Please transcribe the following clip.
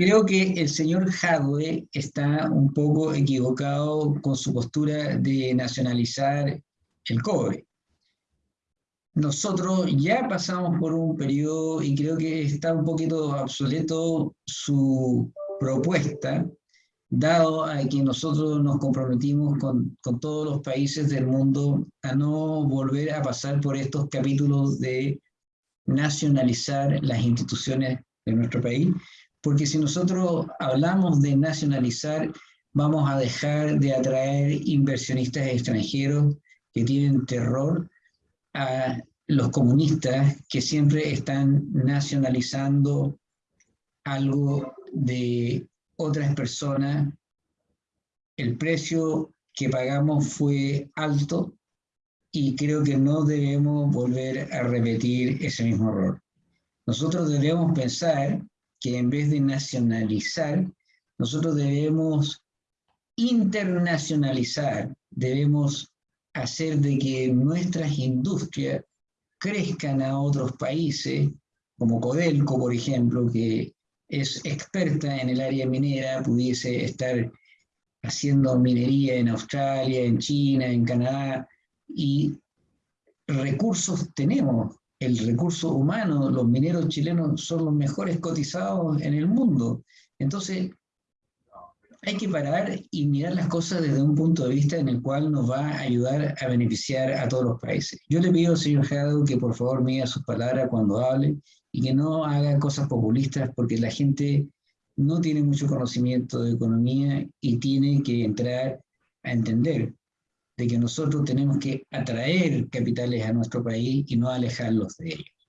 Creo que el señor Hadwe está un poco equivocado con su postura de nacionalizar el cobre. Nosotros ya pasamos por un periodo y creo que está un poquito obsoleto su propuesta, dado a que nosotros nos comprometimos con, con todos los países del mundo a no volver a pasar por estos capítulos de nacionalizar las instituciones de nuestro país, porque si nosotros hablamos de nacionalizar, vamos a dejar de atraer inversionistas extranjeros que tienen terror a los comunistas que siempre están nacionalizando algo de otras personas. El precio que pagamos fue alto y creo que no debemos volver a repetir ese mismo error. Nosotros debemos pensar que en vez de nacionalizar, nosotros debemos internacionalizar, debemos hacer de que nuestras industrias crezcan a otros países, como Codelco, por ejemplo, que es experta en el área minera, pudiese estar haciendo minería en Australia, en China, en Canadá, y recursos tenemos, el recurso humano, los mineros chilenos son los mejores cotizados en el mundo. Entonces, hay que parar y mirar las cosas desde un punto de vista en el cual nos va a ayudar a beneficiar a todos los países. Yo le pido, señor Jado, que por favor mida sus palabras cuando hable y que no haga cosas populistas porque la gente no tiene mucho conocimiento de economía y tiene que entrar a entender de que nosotros tenemos que atraer capitales a nuestro país y no alejarlos de ellos.